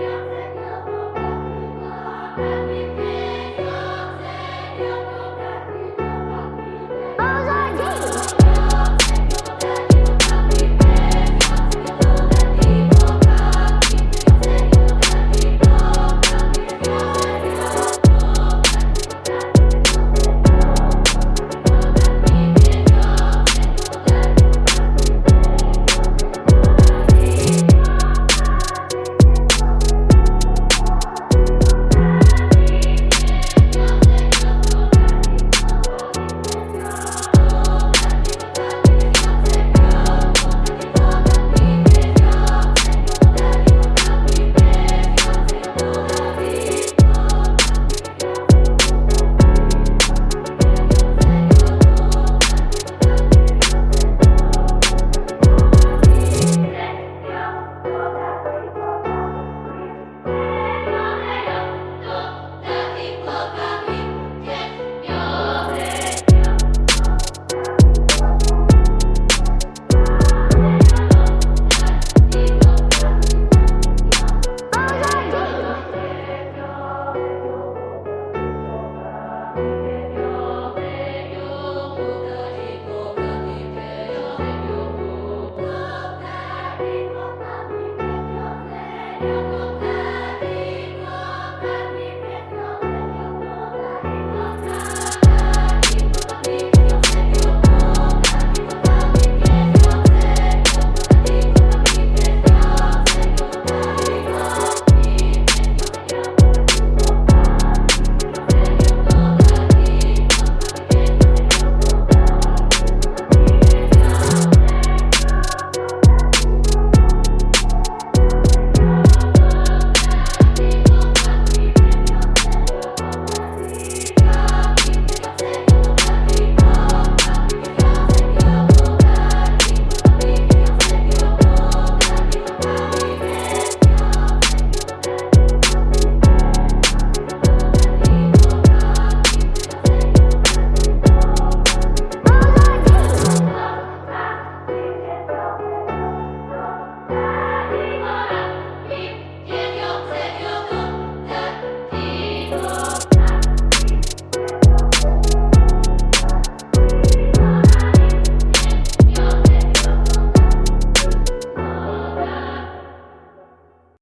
Yeah.